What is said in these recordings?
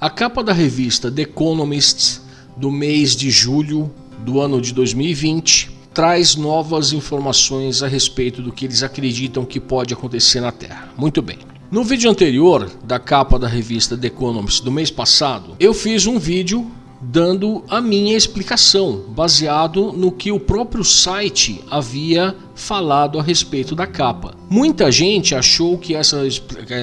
A capa da revista The Economist do mês de julho do ano de 2020 traz novas informações a respeito do que eles acreditam que pode acontecer na Terra. Muito bem. No vídeo anterior da capa da revista The Economist do mês passado, eu fiz um vídeo dando a minha explicação, baseado no que o próprio site havia falado a respeito da capa. Muita gente achou que, essa,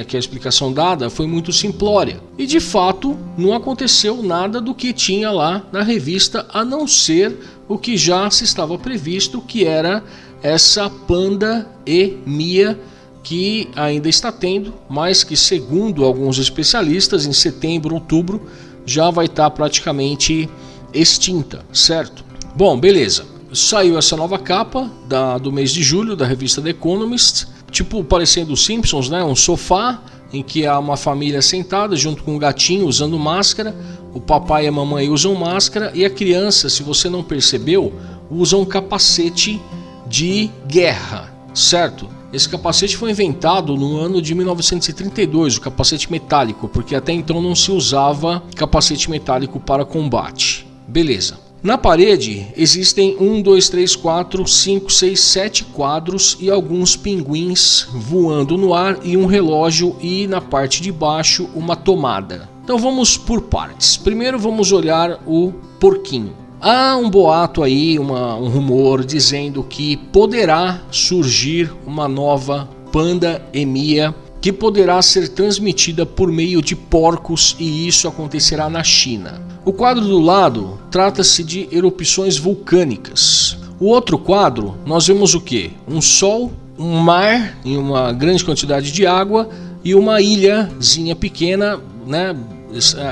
que a explicação dada foi muito simplória, e de fato não aconteceu nada do que tinha lá na revista, a não ser o que já se estava previsto, que era essa Panda e Mia que ainda está tendo, mas que segundo alguns especialistas em setembro, outubro já vai estar tá praticamente extinta, certo? Bom, beleza. Saiu essa nova capa da, do mês de julho da revista The Economist, tipo parecendo os Simpsons, né? Um sofá em que há uma família sentada junto com um gatinho usando máscara, o papai e a mamãe usam máscara e a criança, se você não percebeu, usa um capacete de guerra, certo? Esse capacete foi inventado no ano de 1932, o capacete metálico, porque até então não se usava capacete metálico para combate. Beleza. Na parede existem 1, 2, 3, 4, 5, 6, 7 quadros e alguns pinguins voando no ar e um relógio e na parte de baixo uma tomada. Então vamos por partes. Primeiro vamos olhar o porquinho. Há um boato aí, uma, um rumor dizendo que poderá surgir uma nova panda emia que poderá ser transmitida por meio de porcos e isso acontecerá na China. O quadro do lado trata-se de erupções vulcânicas. O outro quadro, nós vemos o que? Um sol, um mar em uma grande quantidade de água e uma ilhazinha pequena, né,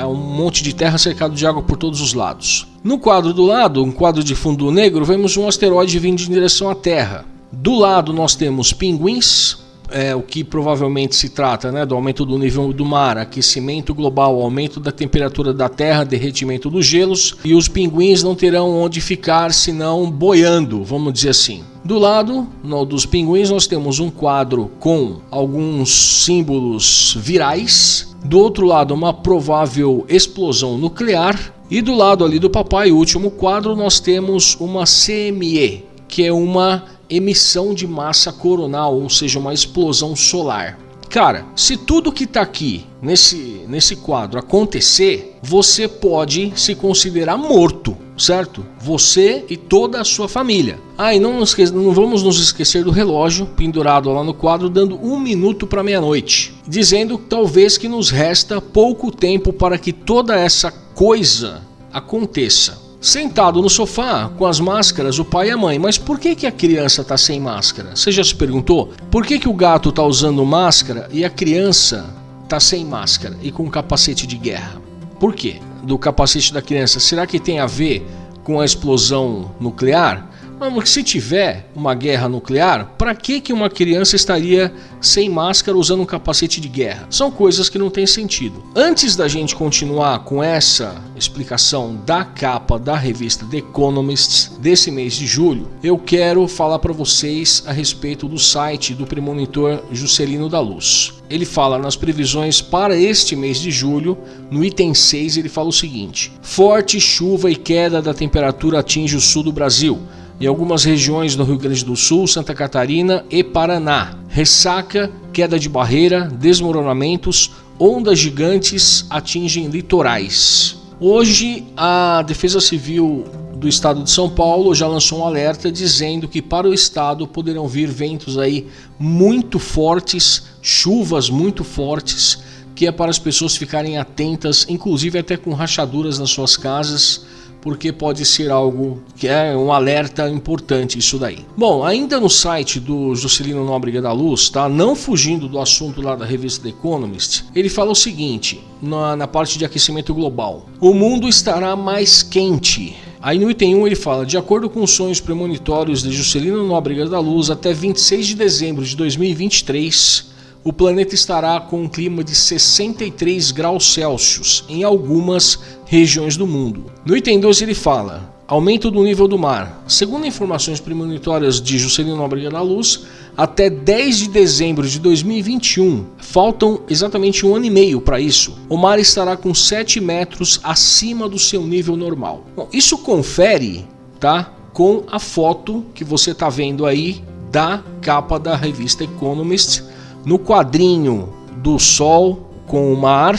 um monte de terra cercado de água por todos os lados. No quadro do lado, um quadro de fundo negro, vemos um asteroide vindo em direção à Terra. Do lado nós temos pinguins, é, o que provavelmente se trata né, do aumento do nível do mar, aquecimento global, aumento da temperatura da Terra, derretimento dos gelos, e os pinguins não terão onde ficar senão boiando, vamos dizer assim. Do lado no, dos pinguins nós temos um quadro com alguns símbolos virais, do outro lado uma provável explosão nuclear e do lado ali do papai, último quadro, nós temos uma CME, que é uma emissão de massa coronal, ou seja, uma explosão solar. Cara, se tudo que está aqui nesse, nesse quadro acontecer, você pode se considerar morto, certo? Você e toda a sua família. Ah, e não, não vamos nos esquecer do relógio pendurado lá no quadro, dando um minuto para meia-noite, dizendo talvez que nos resta pouco tempo para que toda essa coisa aconteça. Sentado no sofá, com as máscaras, o pai e a mãe. Mas por que, que a criança está sem máscara? Você já se perguntou? Por que, que o gato está usando máscara e a criança está sem máscara e com capacete de guerra? Por quê? Do capacete da criança, será que tem a ver com a explosão nuclear? Mas se tiver uma guerra nuclear, para que, que uma criança estaria sem máscara usando um capacete de guerra? São coisas que não têm sentido. Antes da gente continuar com essa explicação da capa da revista The Economist desse mês de julho, eu quero falar para vocês a respeito do site do premonitor Juscelino da Luz. Ele fala nas previsões para este mês de julho, no item 6 ele fala o seguinte: Forte chuva e queda da temperatura atinge o sul do Brasil em algumas regiões do Rio Grande do Sul, Santa Catarina e Paraná. Ressaca, queda de barreira, desmoronamentos, ondas gigantes atingem litorais. Hoje, a Defesa Civil do Estado de São Paulo já lançou um alerta dizendo que para o estado poderão vir ventos aí muito fortes, chuvas muito fortes, que é para as pessoas ficarem atentas, inclusive até com rachaduras nas suas casas porque pode ser algo que é um alerta importante isso daí. Bom, ainda no site do Juscelino Nóbrega da Luz, tá? Não fugindo do assunto lá da revista The Economist, ele fala o seguinte, na, na parte de aquecimento global. O mundo estará mais quente. Aí no item 1 ele fala, de acordo com os sonhos premonitórios de Juscelino Nóbrega da Luz, até 26 de dezembro de 2023, o planeta estará com um clima de 63 graus Celsius em algumas regiões do mundo. No item 12 ele fala, aumento do nível do mar. Segundo informações premonitórias de Juscelino Nóbrega da Luz, até 10 de dezembro de 2021, faltam exatamente um ano e meio para isso, o mar estará com 7 metros acima do seu nível normal. Bom, isso confere tá, com a foto que você está vendo aí da capa da revista Economist no quadrinho do Sol com o mar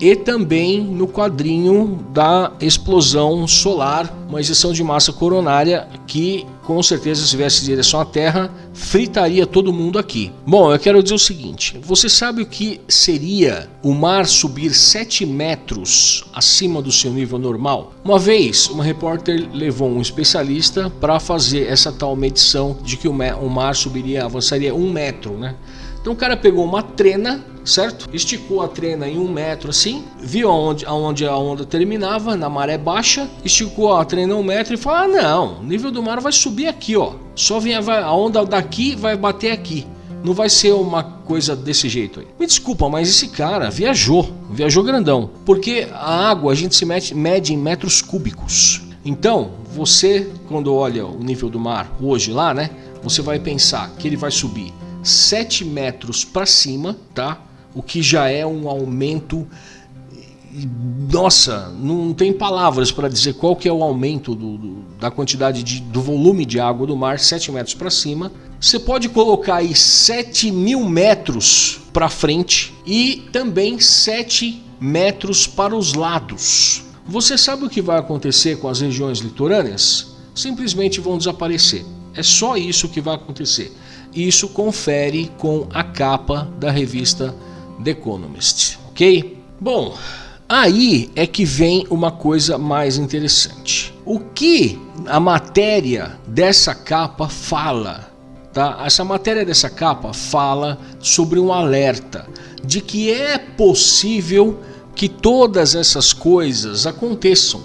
e também no quadrinho da explosão solar, uma injeção de massa coronária que com certeza se tivesse direção à Terra fritaria todo mundo aqui. Bom, eu quero dizer o seguinte, você sabe o que seria o mar subir 7 metros acima do seu nível normal? Uma vez, uma repórter levou um especialista para fazer essa tal medição de que o mar subiria, avançaria um metro, né? Então o cara pegou uma trena, certo? Esticou a trena em um metro assim, viu aonde, aonde a onda terminava, na maré baixa, esticou a trena um metro e falou: ah, não, o nível do mar vai subir aqui, ó. Só vem a, a onda daqui vai bater aqui. Não vai ser uma coisa desse jeito aí. Me desculpa, mas esse cara viajou, viajou grandão. Porque a água a gente se mete, mede em metros cúbicos. Então, você, quando olha o nível do mar hoje lá, né? Você vai pensar que ele vai subir 7 metros para cima, tá? O que já é um aumento nossa, não tem palavras para dizer qual que é o aumento do, do, da quantidade de, do volume de água do mar, 7 metros para cima. Você pode colocar aí 7 mil metros para frente e também 7 metros para os lados. Você sabe o que vai acontecer com as regiões litorâneas? Simplesmente vão desaparecer. É só isso que vai acontecer. Isso confere com a capa da revista The Economist, ok? Bom, aí é que vem uma coisa mais interessante. O que a matéria dessa capa fala? Tá? Essa matéria dessa capa fala sobre um alerta de que é possível que todas essas coisas aconteçam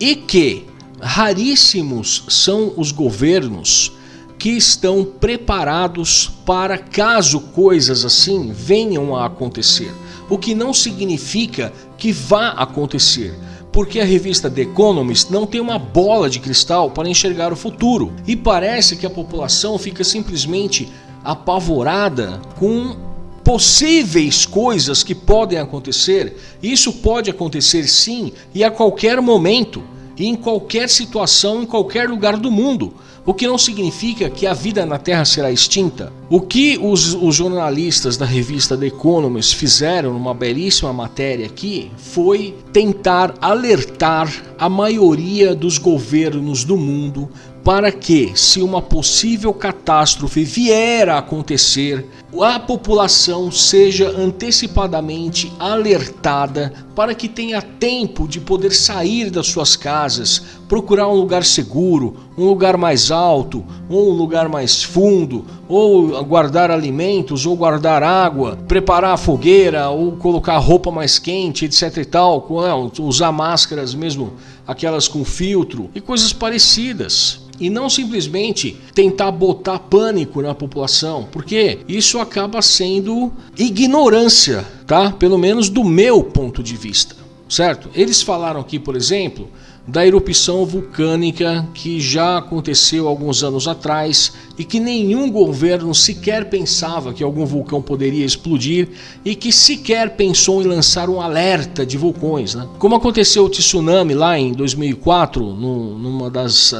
e que raríssimos são os governos que estão preparados para caso coisas assim venham a acontecer. O que não significa que vá acontecer, porque a revista The Economist não tem uma bola de cristal para enxergar o futuro. E parece que a população fica simplesmente apavorada com possíveis coisas que podem acontecer. Isso pode acontecer sim e a qualquer momento, e em qualquer situação, em qualquer lugar do mundo o que não significa que a vida na Terra será extinta. O que os, os, jornalistas da revista The Economist fizeram numa belíssima matéria aqui foi tentar alertar a maioria dos governos do mundo para que, se uma possível catástrofe vier a acontecer, a população seja antecipadamente alertada para que tenha tempo de poder sair das suas casas, procurar um lugar seguro, um lugar mais alto, ou um lugar mais fundo, ou guardar alimentos, ou guardar água, preparar a fogueira, ou colocar roupa mais quente, etc e tal, é, usar máscaras mesmo, aquelas com filtro e coisas parecidas e não simplesmente tentar botar pânico na população, porque isso acaba sendo ignorância, tá? Pelo menos do meu ponto de vista, certo? Eles falaram aqui, por exemplo, da erupção vulcânica que já aconteceu alguns anos atrás e que nenhum governo sequer pensava que algum vulcão poderia explodir e que sequer pensou em lançar um alerta de vulcões. Né? Como aconteceu o tsunami lá em 2004, no, numa das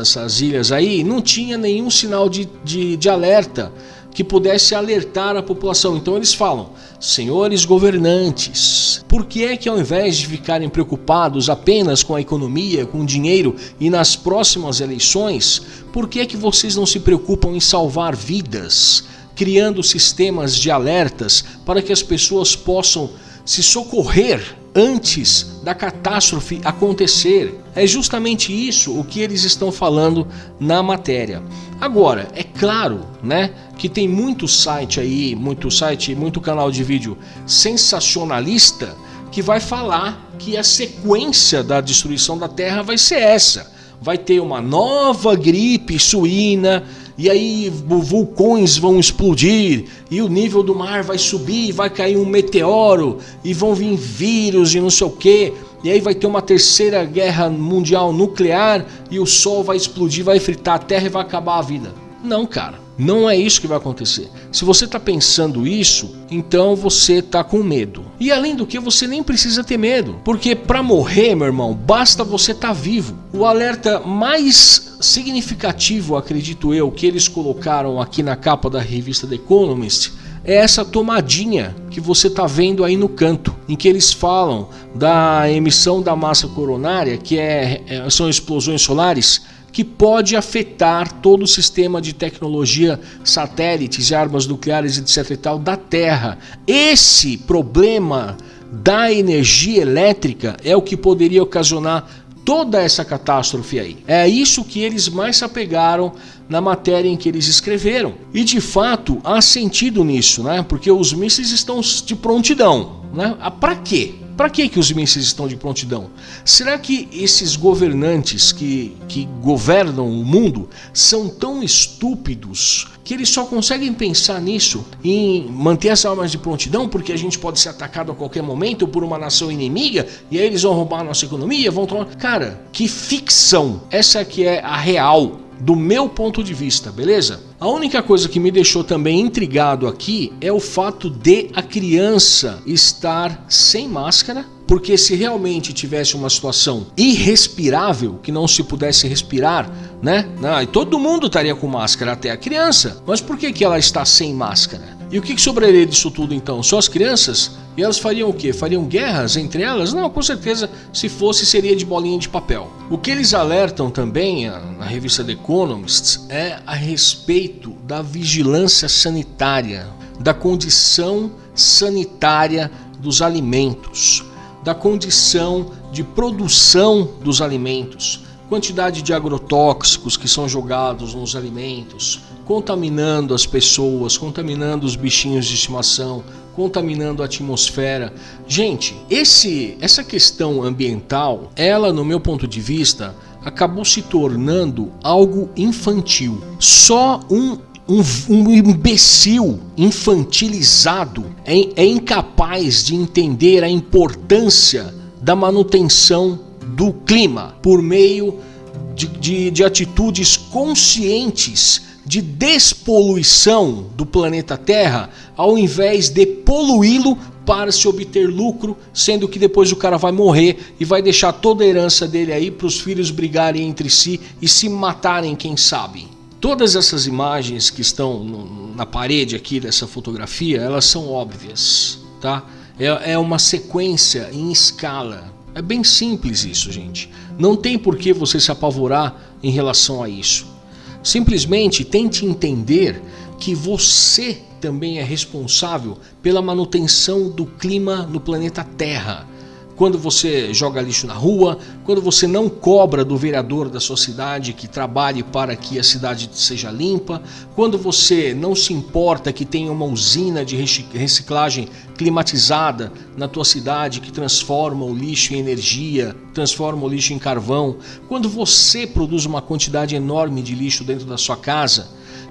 ilhas aí, não tinha nenhum sinal de, de, de alerta que pudesse alertar a população. Então eles falam, senhores governantes, por que é que ao invés de ficarem preocupados apenas com a economia, com o dinheiro e nas próximas eleições, por que é que vocês não se preocupam em salvar vidas, criando sistemas de alertas para que as pessoas possam se socorrer antes da catástrofe acontecer. É justamente isso o que eles estão falando na matéria. Agora, é claro, né, que tem muito site aí, muito site, muito canal de vídeo sensacionalista que vai falar que a sequência da destruição da Terra vai ser essa. Vai ter uma nova gripe suína, e aí vulcões vão explodir e o nível do mar vai subir, vai cair um meteoro e vão vir vírus e não sei o que. E aí vai ter uma terceira guerra mundial nuclear e o sol vai explodir, vai fritar a terra e vai acabar a vida. Não, cara. Não é isso que vai acontecer. Se você está pensando isso, então você está com medo. E além do que, você nem precisa ter medo, porque para morrer, meu irmão, basta você estar tá vivo. O alerta mais significativo, acredito eu, que eles colocaram aqui na capa da revista The Economist é essa tomadinha que você está vendo aí no canto, em que eles falam da emissão da massa coronária, que é, é, são explosões solares, que pode afetar todo o sistema de tecnologia, satélites e armas nucleares, etc. e tal, da Terra. Esse problema da energia elétrica é o que poderia ocasionar toda essa catástrofe aí. É isso que eles mais se apegaram na matéria em que eles escreveram. E de fato há sentido nisso, né? Porque os mísseis estão de prontidão, né? Ah, Para quê? Para que, que os mísseis estão de prontidão? Será que esses governantes que, que governam o mundo são tão estúpidos que eles só conseguem pensar nisso, em manter as armas de prontidão, porque a gente pode ser atacado a qualquer momento por uma nação inimiga e aí eles vão roubar a nossa economia, vão tomar. Cara, que ficção! Essa que é a real do meu ponto de vista, beleza? A única coisa que me deixou também intrigado aqui é o fato de a criança estar sem máscara, porque se realmente tivesse uma situação irrespirável, que não se pudesse respirar, né? Ah, e todo mundo estaria com máscara, até a criança. Mas por que, que ela está sem máscara? E o que, sobraria disso tudo então? Só as crianças? E elas fariam o quê? Fariam guerras entre elas? Não, com certeza, se fosse, seria de bolinha de papel. O que eles alertam também na revista The Economist é a respeito da vigilância sanitária, da condição sanitária dos alimentos, da condição de produção dos alimentos, quantidade de agrotóxicos que são jogados nos alimentos, contaminando as pessoas, contaminando os bichinhos de estimação, contaminando a atmosfera. Gente, esse essa questão ambiental, ela no meu ponto de vista, acabou se tornando algo infantil. Só um um, um, imbecil infantilizado é, é incapaz de entender a importância da manutenção do clima por meio de, de, de atitudes conscientes de despoluição do planeta Terra, ao invés de poluí-lo para se obter lucro, sendo que depois o cara vai morrer e vai deixar toda a herança dele aí para os filhos brigarem entre si e se matarem, quem sabe. Todas essas imagens que estão no, na parede aqui dessa fotografia, elas são óbvias, tá? É, é uma sequência em escala. É bem simples isso, gente. Não tem por que você se apavorar em relação a isso. Simplesmente tente entender que você também é responsável pela manutenção do clima no planeta Terra quando você joga lixo na rua, quando você não cobra do vereador da sua cidade que trabalhe para que a cidade seja limpa, quando você não se importa que tenha uma usina de reciclagem climatizada na tua cidade que transforma o lixo em energia, transforma o lixo em carvão, quando você produz uma quantidade enorme de lixo dentro da sua casa,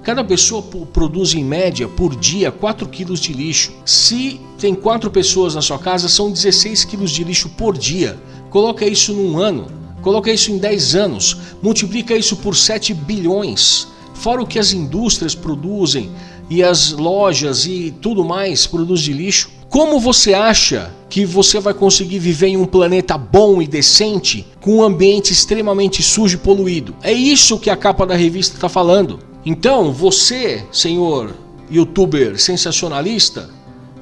Cada pessoa produz em média por dia 4 quilos de lixo. Se tem 4 pessoas na sua casa, são 16 quilos de lixo por dia. Coloca isso num ano, coloca isso em 10 anos, multiplica isso por 7 bilhões. Fora o que as indústrias produzem e as lojas e tudo mais produzem de lixo. Como você acha que você vai conseguir viver em um planeta bom e decente com um ambiente extremamente sujo e poluído? É isso que a capa da revista está falando. Então, você, senhor youtuber sensacionalista,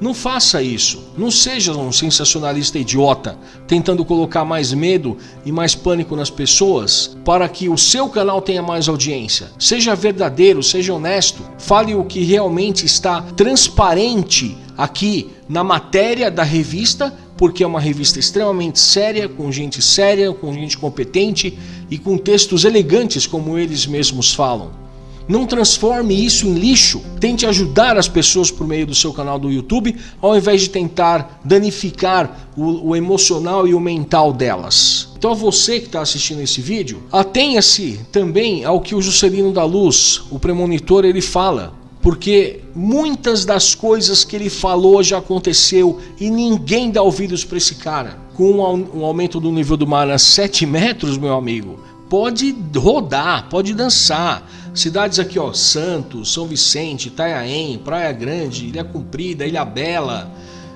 não faça isso. Não seja um sensacionalista idiota, tentando colocar mais medo e mais pânico nas pessoas para que o seu canal tenha mais audiência. Seja verdadeiro, seja honesto, fale o que realmente está transparente aqui na matéria da revista, porque é uma revista extremamente séria, com gente séria, com gente competente e com textos elegantes, como eles mesmos falam. Não transforme isso em lixo. Tente ajudar as pessoas por meio do seu canal do YouTube, ao invés de tentar danificar o, o emocional e o mental delas. Então, você que está assistindo esse vídeo, atenha-se também ao que o Juscelino da Luz, o premonitor, ele fala. Porque muitas das coisas que ele falou já aconteceu e ninguém dá ouvidos para esse cara. Com um aumento do nível do mar a 7 metros, meu amigo, pode rodar, pode dançar Cidades aqui, ó, Santos, São Vicente, Itanhaém, Praia Grande, Ilha Comprida, Ilha Bela,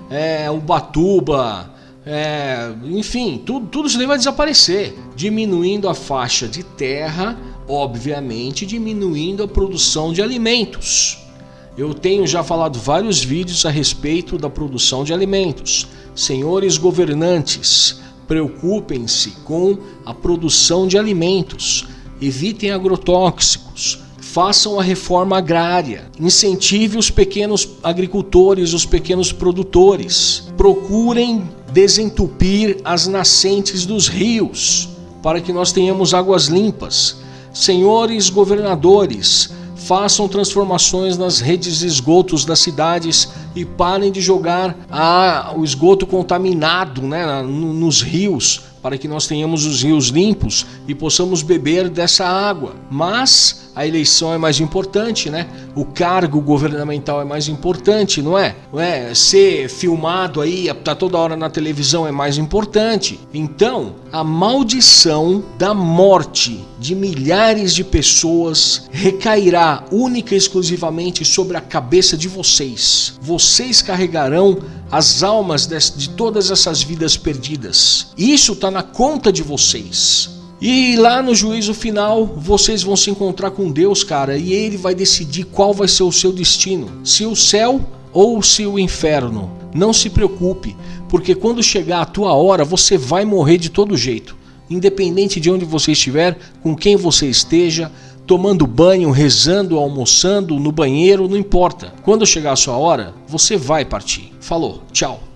é, Ubatuba, é, enfim, tudo, tudo isso daí vai desaparecer, diminuindo a faixa de terra, obviamente diminuindo a produção de alimentos. Eu tenho já falado vários vídeos a respeito da produção de alimentos. Senhores governantes, preocupem-se com a produção de alimentos, evitem agrotóxicos, façam a reforma agrária, incentive os pequenos agricultores, os pequenos produtores, procurem desentupir as nascentes dos rios para que nós tenhamos águas limpas. Senhores governadores, façam transformações nas redes de esgotos das cidades e parem de jogar a, o esgoto contaminado né, nos rios para que nós tenhamos os rios limpos e possamos beber dessa água. Mas a eleição é mais importante, né? O cargo governamental é mais importante, não é? É? Ser filmado aí, tá toda hora na televisão é mais importante. Então, a maldição da morte de milhares de pessoas recairá única e exclusivamente sobre a cabeça de vocês. Vocês carregarão as almas de todas essas vidas perdidas. Isso está na conta de vocês. E lá no juízo final, vocês vão se encontrar com Deus, cara, e ele vai decidir qual vai ser o seu destino: se o céu ou se o inferno. Não se preocupe, porque quando chegar a tua hora, você vai morrer de todo jeito. Independente de onde você estiver, com quem você esteja, tomando banho, rezando, almoçando, no banheiro, não importa. Quando chegar a sua hora, você vai partir. Falou, tchau.